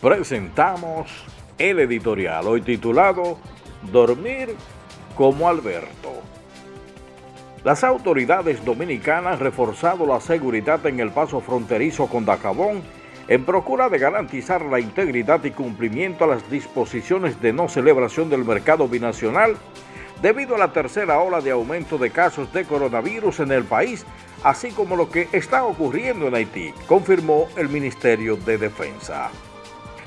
presentamos el editorial hoy titulado Dormir como Alberto. Las autoridades dominicanas han reforzado la seguridad en el paso fronterizo con Dacabón en procura de garantizar la integridad y cumplimiento a las disposiciones de no celebración del mercado binacional debido a la tercera ola de aumento de casos de coronavirus en el país, así como lo que está ocurriendo en Haití, confirmó el Ministerio de Defensa.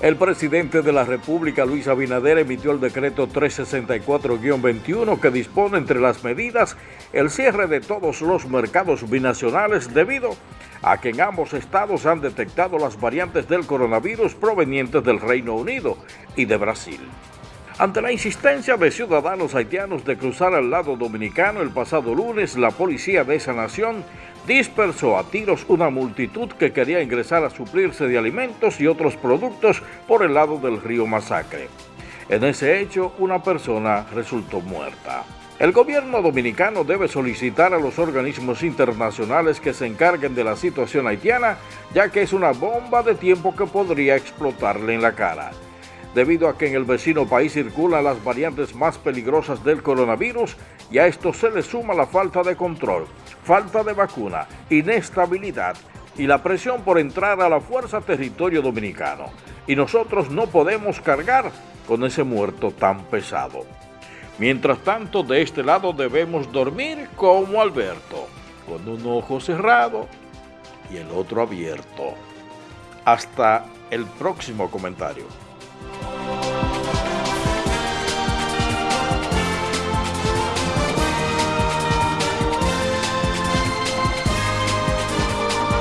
El presidente de la República, Luis Abinader, emitió el decreto 364-21 que dispone entre las medidas el cierre de todos los mercados binacionales debido a que en ambos estados han detectado las variantes del coronavirus provenientes del Reino Unido y de Brasil. Ante la insistencia de ciudadanos haitianos de cruzar al lado dominicano el pasado lunes, la policía de esa nación dispersó a tiros una multitud que quería ingresar a suplirse de alimentos y otros productos por el lado del río Masacre. En ese hecho, una persona resultó muerta. El gobierno dominicano debe solicitar a los organismos internacionales que se encarguen de la situación haitiana, ya que es una bomba de tiempo que podría explotarle en la cara debido a que en el vecino país circulan las variantes más peligrosas del coronavirus y a esto se le suma la falta de control, falta de vacuna, inestabilidad y la presión por entrar a la fuerza territorio dominicano. Y nosotros no podemos cargar con ese muerto tan pesado. Mientras tanto, de este lado debemos dormir como Alberto, con un ojo cerrado y el otro abierto. Hasta el próximo comentario.